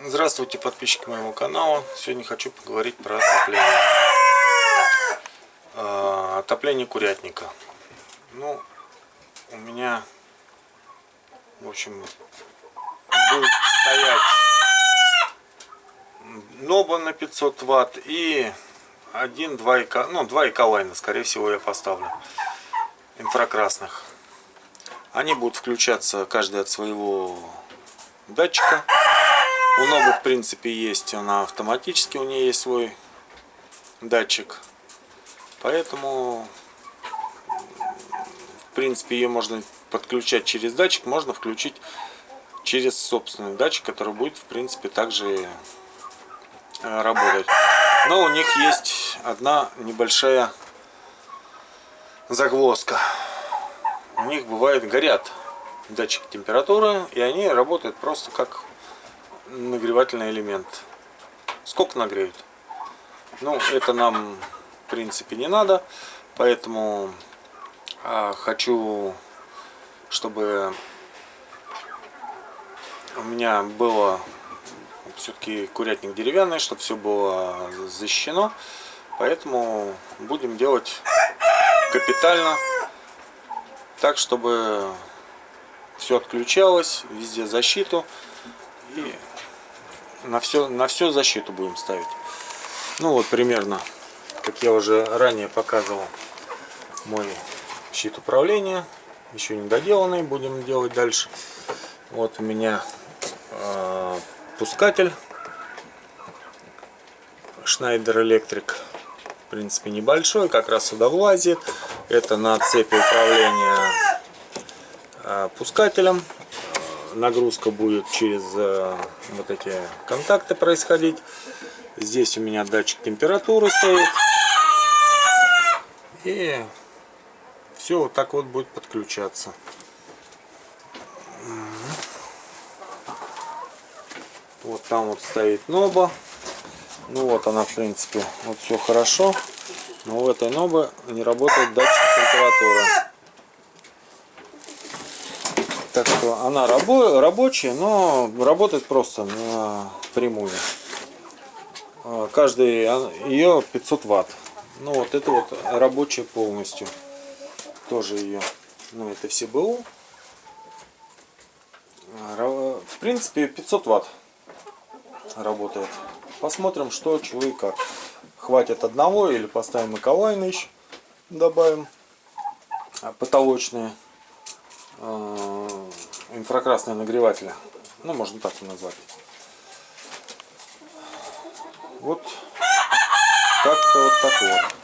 Здравствуйте, подписчики моего канала. Сегодня хочу поговорить про отопление. А, отопление курятника. Ну, у меня, в общем, будет стоять ноба на 500 ватт и один, два ика, ну, два эколайна, скорее всего, я поставлю инфракрасных. Они будут включаться каждый от своего датчика. У Нобы, в принципе, есть, она автоматически, у нее есть свой датчик. Поэтому, в принципе, ее можно подключать через датчик, можно включить через собственный датчик, который будет, в принципе, также э, работать. Но у них есть одна небольшая загвоздка. У них бывает горят датчик температуры, и они работают просто как нагревательный элемент. Сколько нагреют? Ну, это нам, в принципе, не надо. Поэтому а, хочу, чтобы у меня было все-таки курятник деревянный, чтобы все было защищено. Поэтому будем делать капитально, так, чтобы все отключалось, везде защиту. И на все, на все защиту будем ставить. Ну вот примерно, как я уже ранее показывал, мой щит управления. Еще не доделанный, будем делать дальше. Вот у меня э, пускатель Schneider Electric. В принципе небольшой, как раз сюда влазит. Это на цепи управления э, пускателем нагрузка будет через э, вот эти контакты происходить. Здесь у меня датчик температуры стоит. И все вот так вот будет подключаться. Вот там вот стоит ноба. Ну вот она в принципе, вот все хорошо. Но в этой нобе не работает датчик температуры. Так что она рабо рабочая, но работает просто напрямую. А, каждый а, ее 500 ватт. Ну вот это вот рабочая полностью. Тоже ее. Ну это все БУ. А, в принципе 500 ватт работает. Посмотрим что, чего и как. Хватит одного или поставим эколайны еще. Добавим потолочные. Э, инфракрасные нагреватели. Ну, можно так и назвать. Вот как-то вот так вот.